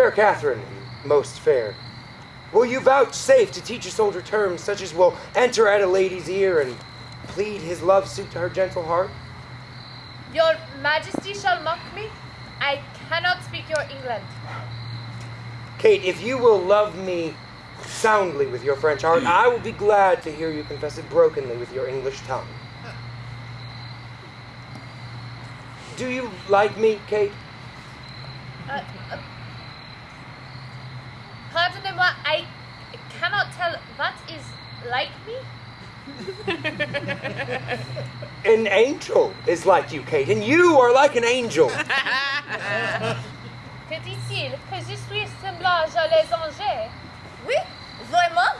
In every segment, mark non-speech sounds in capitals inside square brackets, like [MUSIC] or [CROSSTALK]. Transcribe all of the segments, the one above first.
Fair Catherine, most fair, will you vouchsafe to teach a soldier terms such as will enter at a lady's ear and plead his love suit to her gentle heart? Your Majesty shall mock me. I cannot speak your England. Kate, if you will love me soundly with your French heart, I will be glad to hear you confess it brokenly with your English tongue. Do you like me, Kate? Uh, uh, I cannot tell what is like me. An angel is like you, Kate, and you are like an angel. [LAUGHS] Que dit-il Que je suis semblable à les anges Oui, vraiment.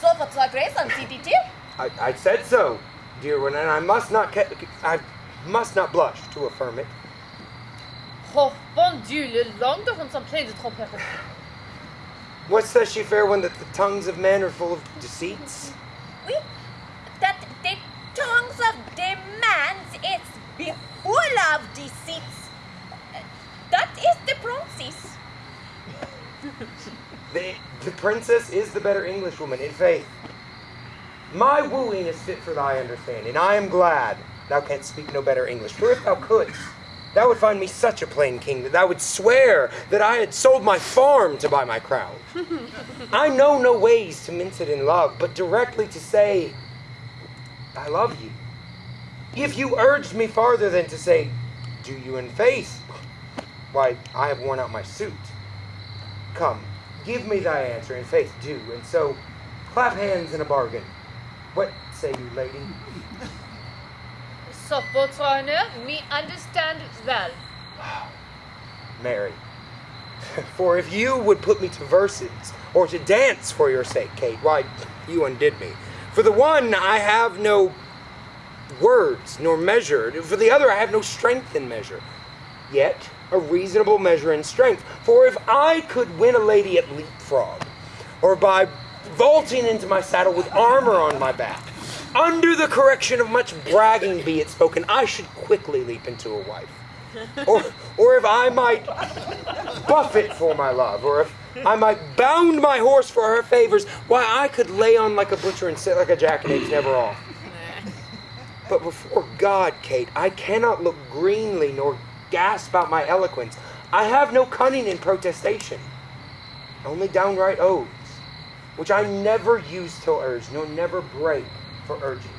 Sauf votre grâce, ainsi dit-il. I, I said so, dear one, and I must not ca- I must not blush to affirm it. Oh, bon Dieu, les langues de sont pleines de tromperies. What says she, fair one, that the tongues of men are full of deceits? Oui, that the tongues of the man is be full of deceits. That is the princess. The, the princess is the better Englishwoman, in faith. My wooing is fit for thy understanding. I am glad thou canst speak no better English. For if thou couldst, thou would find me such a plain king that thou would swear that I had sold my farm to buy my crown. [LAUGHS] I know no ways to mince it in love, but directly to say, I love you. If you urged me farther than to say, Do you in faith? Why, I have worn out my suit. Come, give me thy answer in faith, do, and so clap hands in a bargain. What say you, lady? Sauf votre honneur, me understand well. Marry. [LAUGHS] For if you would put me to verses, or to dance for your sake, Kate, why, you undid me. For the one, I have no words nor measure. For the other, I have no strength in measure. Yet, a reasonable measure in strength. For if I could win a lady at leapfrog, or by vaulting into my saddle with armor on my back, under the correction of much bragging be it spoken, I should quickly leap into a wife. Or, or if I might buffet for my love, or if I might bound my horse for her favors, why I could lay on like a butcher and sit like a jackanapes never off. But before God, Kate, I cannot look greenly nor gasp out my eloquence. I have no cunning in protestation, only downright oaths, which I never use till urged, nor never break for urging.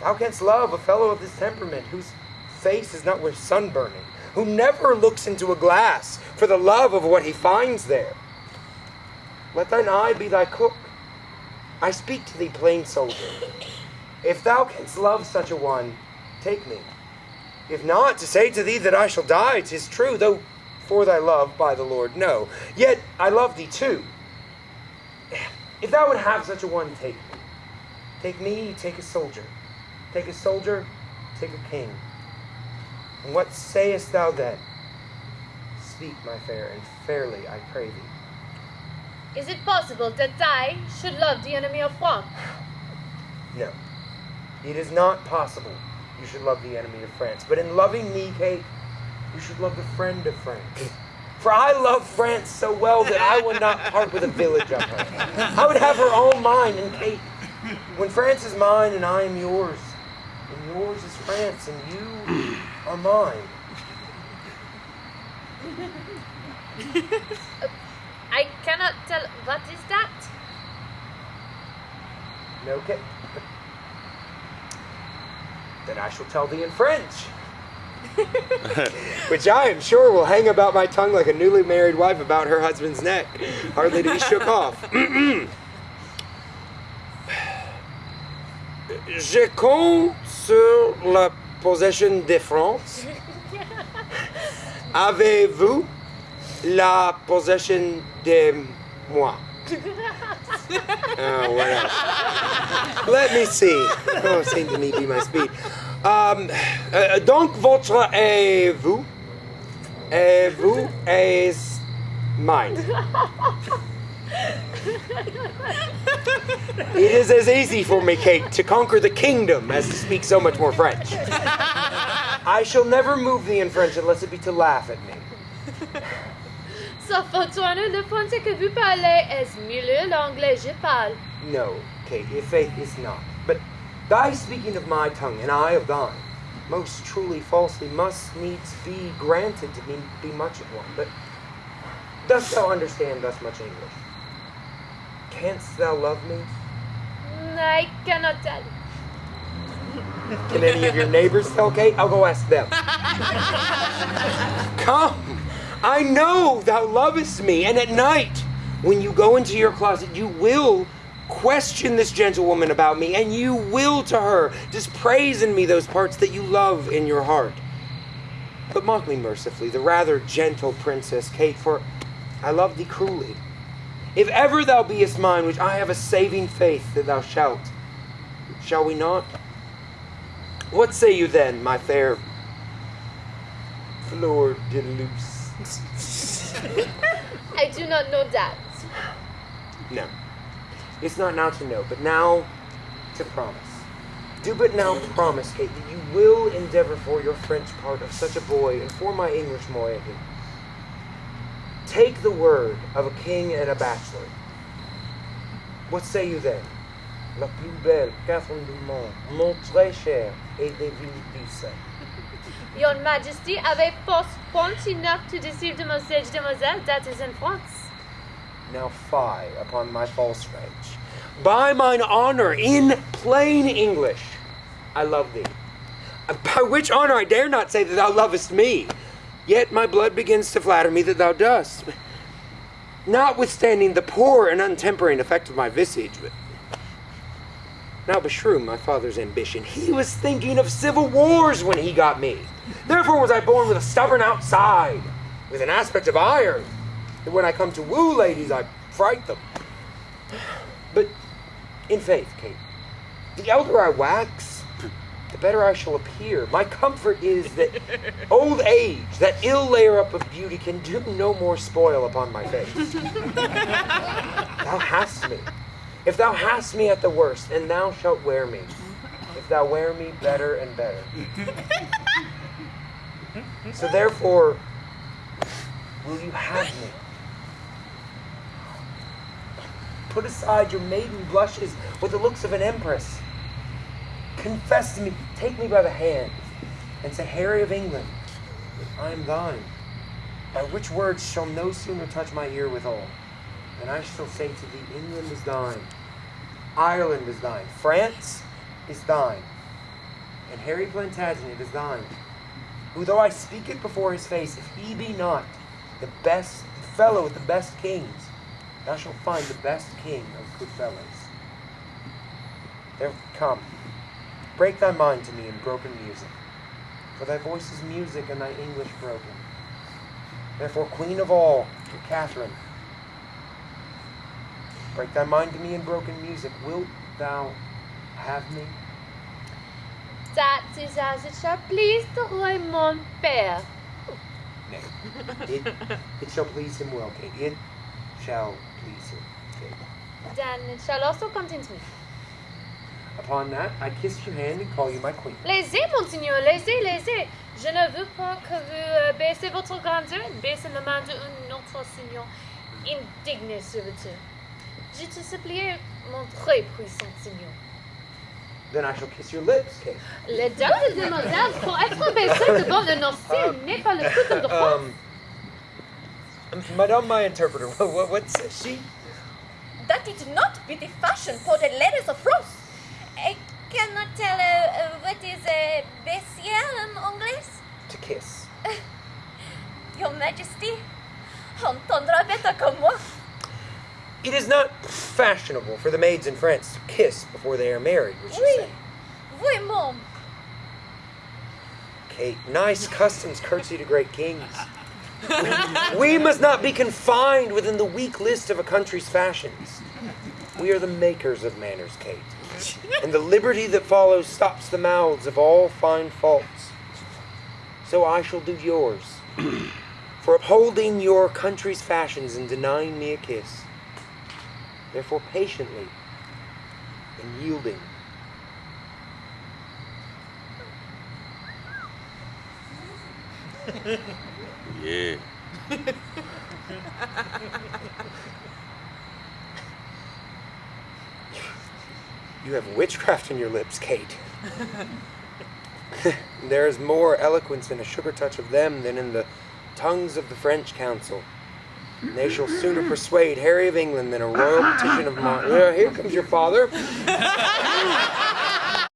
Thou canst love a fellow of this temperament, whose face is not worth sunburning, who never looks into a glass for the love of what he finds there. Let thine eye be thy cook. I speak to thee, plain soldier. If thou canst love such a one, take me. If not, to say to thee that I shall die, 'tis true, though for thy love, by the Lord, no. Yet I love thee too. If thou would have such a one, take me. Take me, take a soldier. Take a soldier, take a king. And what sayest thou then? Speak, my fair, and fairly I pray thee. Is it possible that I should love the enemy of France? [SIGHS] No. It is not possible you should love the enemy of France. But in loving me, Kate, you should love the friend of France. [LAUGHS] For I love France so well that I would not part with a village of her. I would have her all mine, and Kate, when France is mine and I am yours, and yours is France and you are mine. I cannot tell what is that. No, Kate. Then I shall tell thee in French. [LAUGHS] Which I am sure will hang about my tongue like a newly married wife about her husband's neck, hardly to be shook off. [CLEARS THROAT] Je compte sur la possession de France. Avez-vous la possession de moi? Oh, what else? Let me see. Oh, be my speed. Um, euh, donc, votre et vous, et vous is mine? It is as easy for me, Kate, to conquer the kingdom as to speak so much more French. I shall never move thee in French unless it be to laugh at me. sa fortuna, le français que vous parlez est mieux l'anglais je parle. No, Kate, if faith is not. But thy speaking of my tongue, and I of thine, most truly falsely must needs be granted to me be much of one. But dost thou understand thus much English? Canst thou love me? I cannot tell. Can any of your neighbors tell Kate? I'll go ask them. [LAUGHS] Come, I know thou lovest me, and at night, when you go into your closet, you will question this gentlewoman about me, and you will to her dispraise in me those parts that you love in your heart. But mock me mercifully, the rather gentle princess Kate, for I love thee cruelly. If ever thou beest mine, which I have a saving faith that thou shalt, shall we not? What say you then, my fair Fleur de Luce? [LAUGHS] I do not know that. No. It's not now to know, but now to promise. Do but now promise, Kate, that you will endeavor for your French part of such a boy and for my English moiety. Take the word of a king and a bachelor. What say you then? La plus belle, Catherine du Monde, mon très cher, et des [LAUGHS] villes Your Majesty avait force point enough to deceive the most demoiselle demoiselle that is in France. Now fie upon my false French. By mine honor, in plain English, I love thee. By which honor I dare not say that thou lovest me. Yet my blood begins to flatter me that thou dost. Notwithstanding the poor and untempering effect of my visage, but now beshrew my father's ambition. He was thinking of civil wars when he got me. Therefore was I born with a stubborn outside, with an aspect of iron. that when I come to woo ladies, I fright them. But in faith, Kate, the elder I wax, the better I shall appear. My comfort is that [LAUGHS] old age, that ill layer up of beauty, can do no more spoil upon my face. thou hast me. If thou hast me at the worst, and thou shalt wear me. If thou wear me better and better. So therefore, will you have me? Put aside your maiden blushes with the looks of an empress. Confess to me, take me by the hand, and say, Harry of England, I am thine. By which words shall no sooner touch my ear withal, than I shall say to thee, England is thine, Ireland is thine, France is thine, and Harry Plantagenet is thine. Who though I speak it before his face, if he be not the best fellow with the best kings, thou shalt find the best king of good fellows. There come, break thy mind to me in broken music, for thy voice is music and thy English broken. Therefore, Queen of all, Catherine, break thy mind to me in broken music. Wilt thou have me? That is as it shall please the roy mon père. Nay. It, it shall please him well, Kate. It shall please him, Kate. Then it shall also content me. Upon that, I kiss your hand and call you my queen. Laissez, monseigneur, laissez, laissez. Je ne veux pas que vous euh, baissez votre grandeur, baissez la main d'un autre seigneur indigne serviteur. Je te supplie, mon très puissant seigneur. Then I shall kiss your lips, Kate. Les deux demoiselles, pour être baissées devant le nocif, n'est pas le coutume de France. Um, Madame, my interpreter, [LAUGHS] what, what says she? That it not be the fashion for the ladies of France. I cannot tell uh, uh, what is uh, baiser in English. To kiss. [LAUGHS] Your Majesty entendra better comme moi. It is not fashionable for the maids in France to kiss before they are married, would you Oui. say? Oui, mom. Kate, nice customs curtsy to great kings. we must not be confined within the weak list of a country's fashions. We are the makers of manners, Kate. And the liberty that follows stops the mouths of all fine faults. So I shall do yours. [CLEARS THROAT] For upholding your country's fashions and denying me a kiss. Therefore, patiently and yielding. Yeah. [LAUGHS] You have witchcraft in your lips, Kate. [LAUGHS] there is more eloquence in a sugar touch of them than in the tongues of the French council. And they shall sooner persuade Harry of England than a royal petition of mine. Yeah, here comes your father.